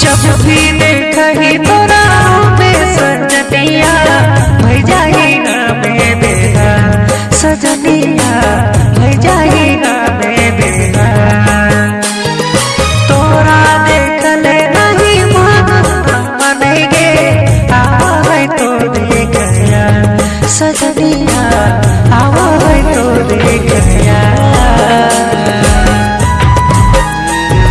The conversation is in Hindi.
जब भी देखी तोरा सजनिया, भई ना बेगा। सजनिया, भई जाई ना बेगा। तोरा देखले नहीं मन तो देखया सजनिया